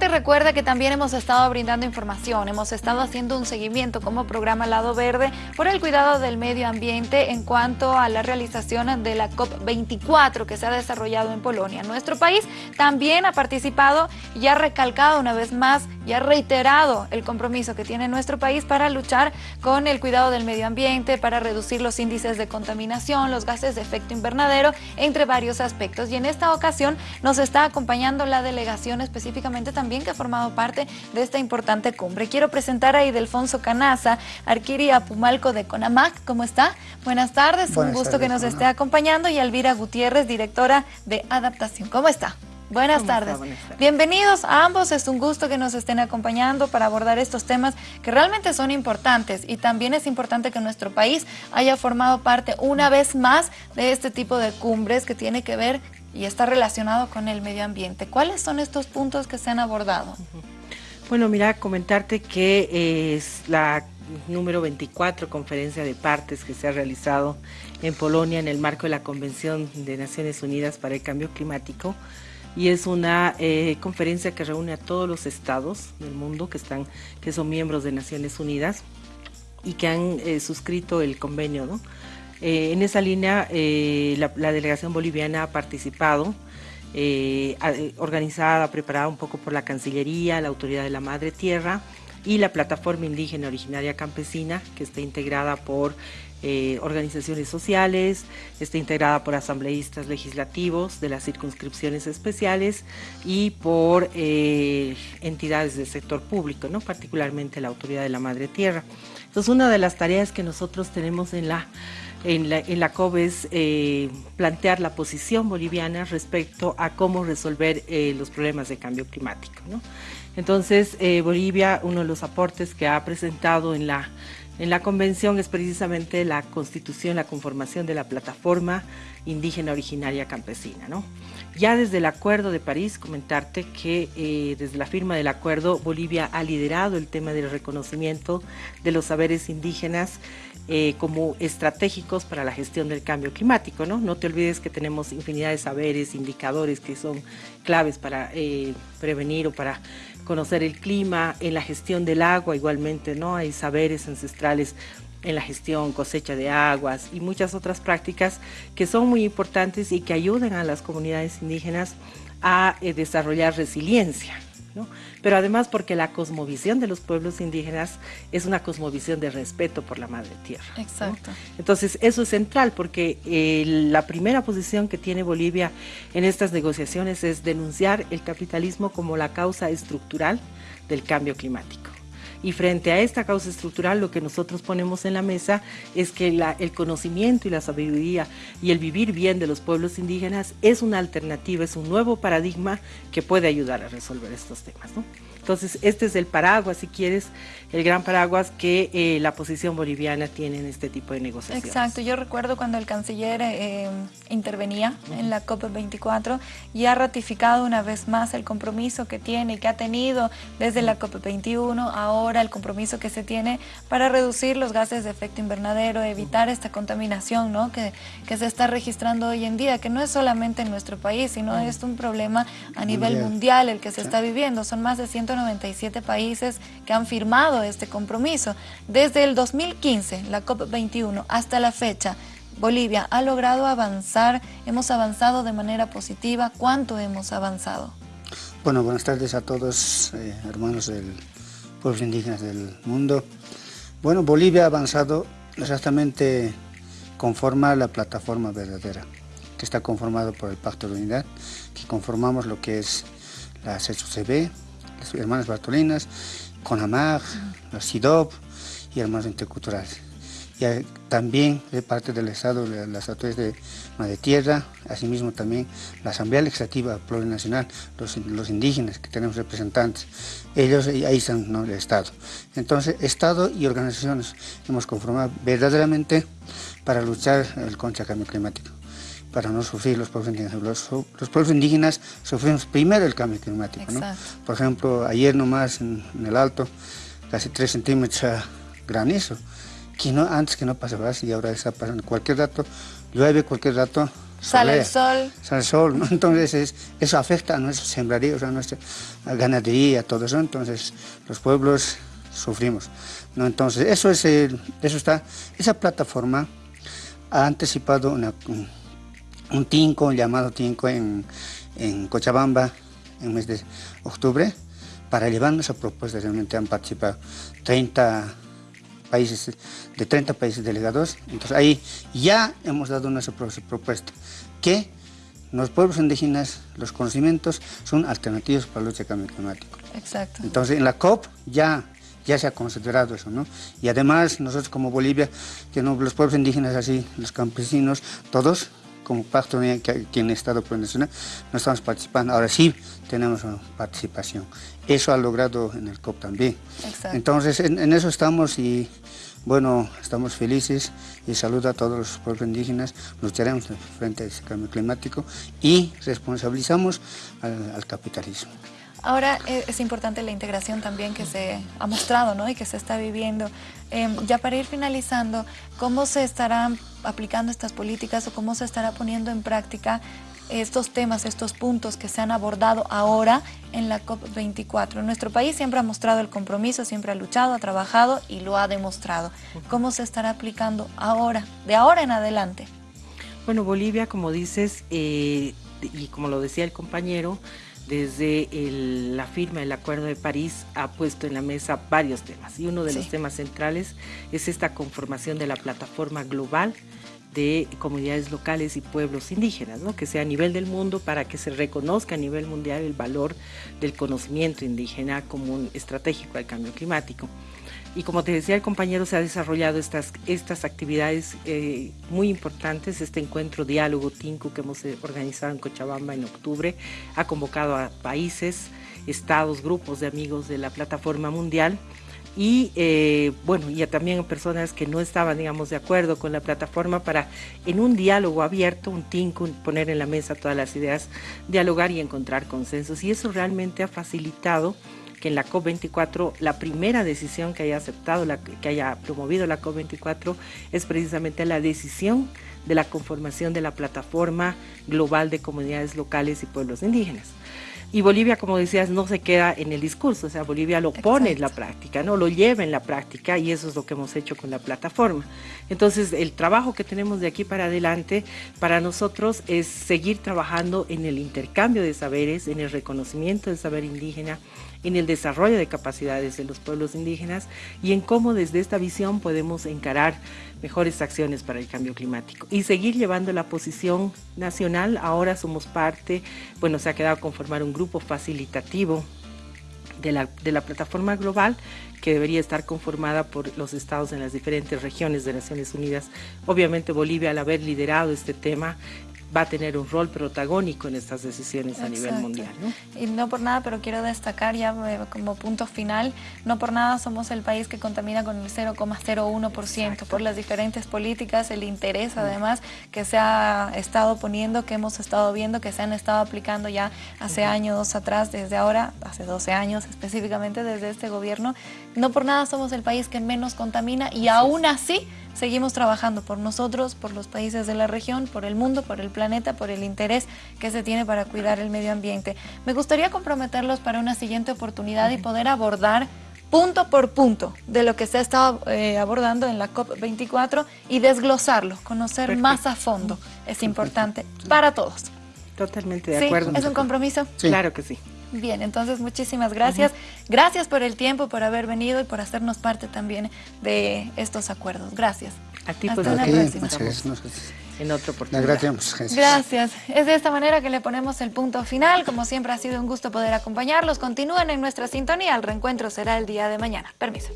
Recuerda que también hemos estado brindando información, hemos estado haciendo un seguimiento como programa Lado Verde por el cuidado del medio ambiente en cuanto a la realización de la COP24 que se ha desarrollado en Polonia. Nuestro país también ha participado y ha recalcado una vez más y ha reiterado el compromiso que tiene nuestro país para luchar con el cuidado del medio ambiente, para reducir los índices de contaminación, los gases de efecto invernadero, entre varios aspectos. Y en esta ocasión nos está acompañando la delegación específicamente también que ha formado parte de esta importante cumbre. Quiero presentar a Idelfonso Canaza, Arquiri Pumalco de CONAMAC. ¿Cómo está? Buenas tardes, un gusto que nos esté acompañando. Y Elvira Gutiérrez, directora de Adaptación. ¿Cómo está? Buenas tardes. Bienvenidos a ambos, es un gusto que nos estén acompañando para abordar estos temas que realmente son importantes y también es importante que nuestro país haya formado parte una vez más de este tipo de cumbres que tiene que ver y está relacionado con el medio ambiente. ¿Cuáles son estos puntos que se han abordado? Bueno, mira, comentarte que es la número 24 conferencia de partes que se ha realizado en Polonia en el marco de la Convención de Naciones Unidas para el Cambio Climático y es una eh, conferencia que reúne a todos los estados del mundo que, están, que son miembros de Naciones Unidas y que han eh, suscrito el convenio. ¿no? Eh, en esa línea la, la, delegación boliviana ha participado, organizada, preparada un poco por la Cancillería, la Autoridad de la Madre Tierra y la Plataforma Indígena Originaria Campesina, que está integrada por eh, organizaciones sociales, está integrada por asambleístas legislativos de las circunscripciones especiales y por eh, entidades del sector público, ¿no? particularmente la Autoridad de la Madre Tierra. Entonces, una de las tareas que nosotros tenemos en la en la, en la es eh, plantear la posición boliviana respecto a cómo resolver los problemas de cambio climático. ¿no? Entonces, Bolivia, uno de los aportes que ha presentado en la en la convención es precisamente la constitución, la conformación de la plataforma indígena originaria campesina. ¿no? Ya desde el Acuerdo de París, comentarte que eh, desde la firma del acuerdo Bolivia ha liderado el tema del reconocimiento de los saberes indígenas eh, como estratégicos para la gestión del cambio climático. ¿no? no te olvides que tenemos infinidad de saberes, indicadores que son claves para eh, prevenir o para conocer el clima, en la gestión del agua igualmente, ¿no? Hay saberes ancestrales en la gestión, cosecha de aguas y muchas otras prácticas que son muy importantes y que ayudan a las comunidades indígenas a eh, desarrollar resiliencia. Pero además porque la cosmovisión de los pueblos indígenas es una cosmovisión de respeto por la madre tierra. Exacto. Entonces eso es central porque eh, la primera posición que tiene Bolivia en estas negociaciones es denunciar el capitalismo como la causa estructural del cambio climático. Y frente a esta causa estructural, lo que nosotros ponemos en la mesa es que el conocimiento y la sabiduría y el vivir bien de los pueblos indígenas es una alternativa, es un nuevo paradigma que puede ayudar a resolver estos temas. Entonces, este es el paraguas, si quieres, el gran paraguas que eh, la posición boliviana tiene en este tipo de negociaciones. Exacto, yo recuerdo cuando el canciller eh, intervenía en la COP24 y ha ratificado una vez más el compromiso que tiene y que ha tenido desde la COP21, ahora el compromiso que se tiene para reducir los gases de efecto invernadero, evitar esta contaminación ¿no? que, que se está registrando hoy en día, que no es solamente en nuestro país, sino es un problema a nivel mundial, el que se está viviendo. Son más de 100 197 países que han firmado este compromiso. Desde el 2015, la COP21, hasta la fecha, Bolivia ha logrado avanzar, hemos avanzado de manera positiva. ¿Cuánto hemos avanzado? Bueno, buenas tardes a todos, eh, hermanos del pueblos indígenas del mundo. Bueno, Bolivia ha avanzado exactamente conforma la plataforma verdadera, que está conformado por el Pacto de Unidad, que conformamos lo que es la CSUCB, las hermanas Bartolinas, CONAMAG, la CIDOP y hermanos interculturales. Y también de parte del Estado, las autoridades de Madre Tierra, asimismo también la Asamblea Legislativa Plurinacional, los, los indígenas que tenemos representantes, ellos ahí están ¿no? el Estado. Entonces, Estado y organizaciones hemos conformado verdaderamente para luchar contra el cambio climático para no sufrir los pueblos indígenas. Los, pueblos indígenas sufrimos primero el cambio climático. ¿no? Por ejemplo, ayer nomás en, el Alto, casi 3 centímetros granizo, que no, antes que no pasaba y ahora está pasando. Cualquier dato, llueve cualquier dato, Sale el sol. Sale el sol, ¿no? Entonces eso afecta a nuestros sembradíos, a nuestra ganadería, todo eso. Entonces los pueblos sufrimos. ¿no? Entonces eso, es eso está, esa plataforma ha anticipado una, un tinco, llamado tinco en, en Cochabamba en el mes de octubre para llevar nuestra propuesta. Realmente han participado 30 países, de 30 países delegados. Entonces ahí ya hemos dado nuestra propuesta, que los pueblos indígenas, los conocimientos son alternativos para la lucha cambio climático. Exacto. Entonces en la COP ya, ya se ha considerado eso, ¿no? Y además nosotros como Bolivia, que no, los pueblos indígenas así, los campesinos, todos como pacto que en el Estado Nacional no estamos participando, ahora sí tenemos participación. Eso ha logrado en el COP también. Exacto. Entonces en, eso estamos y bueno, estamos felices y saludo a todos los pueblos indígenas, lucharemos frente a ese cambio climático y responsabilizamos al capitalismo. Ahora eh, es importante la integración también que se ha mostrado ¿no? y que se está viviendo. Em, ya para ir finalizando, ¿cómo se estarán aplicando estas políticas o cómo se estará poniendo en práctica estos temas, estos puntos que se han abordado ahora en la COP24? Nuestro país siempre ha mostrado el compromiso, siempre ha luchado, ha trabajado y lo ha demostrado. ¿Cómo se estará aplicando ahora, de ahora en adelante? Bueno, Bolivia, como dices, eh, y como lo decía el compañero, desde la firma del Acuerdo de París ha puesto en la mesa varios temas y uno de los temas centrales es esta conformación de la plataforma global de comunidades locales y pueblos indígenas, ¿no? que sea a nivel del mundo para que se reconozca a nivel mundial el valor del conocimiento indígena como un estratégico al cambio climático. Y como te decía el compañero, se ha desarrollado estas, estas actividades eh, muy importantes. Este encuentro diálogo TINCU que hemos eh, organizado en Cochabamba en octubre ha convocado a países, estados, grupos de amigos de la plataforma mundial y eh, bueno, y también personas que no estaban, digamos, de acuerdo con la plataforma para en un diálogo abierto, un TINCU, poner en la mesa todas las ideas, dialogar y encontrar consensos. Y eso realmente ha facilitado que en la COP24 la primera decisión que haya aceptado, la, que haya promovido la COP24 es precisamente la decisión de la conformación de la plataforma global de comunidades locales y pueblos indígenas. Y Bolivia, como decías, no se queda en el discurso, o sea, Bolivia lo pone en la práctica, ¿no? Lo lleva en la práctica y eso es lo que hemos hecho con la plataforma. Entonces, el trabajo que tenemos de aquí para adelante para nosotros es seguir trabajando en el intercambio de saberes, en el reconocimiento del saber indígena, en el desarrollo de capacidades de los pueblos indígenas y en cómo desde esta visión podemos encarar mejores acciones para el cambio climático y seguir llevando la posición nacional. Ahora somos parte, bueno, se ha quedado conformar un grupo facilitativo de la, de la, plataforma global que debería estar conformada por los estados en las diferentes regiones de Naciones Unidas. Obviamente Bolivia al haber liderado este tema va a tener un rol protagónico en estas decisiones a nivel mundial. ¿no? Y no por nada, pero quiero destacar ya eh, como punto final, no por nada somos el país que contamina con el 0,01% por las diferentes políticas, el interés además que se ha estado poniendo, que hemos estado viendo, que se han estado aplicando ya hace años atrás, desde ahora, hace 12 años específicamente desde este gobierno. No por nada somos el país que menos contamina y aún así seguimos trabajando por nosotros, por los países de la región, por el mundo, por el planeta, por el interés que se tiene para cuidar el medio ambiente. Me gustaría comprometerlos para una siguiente oportunidad y poder abordar punto por punto de lo que se ha estado eh, abordando en la COP24 y desglosarlo, conocer más a fondo. Es importante para todos. Totalmente de acuerdo. ¿Es un compromiso? Claro que sí. Bien, entonces muchísimas gracias. Gracias por el tiempo, por haber venido y por hacernos parte también de estos acuerdos. Gracias. A ti, Hasta una próxima. En otra oportunidad. Gracias. Gracias. Es de esta manera que le ponemos el punto final. Como siempre ha sido un gusto poder acompañarlos. Continúen en nuestra sintonía. El reencuentro será el día de mañana. Permiso.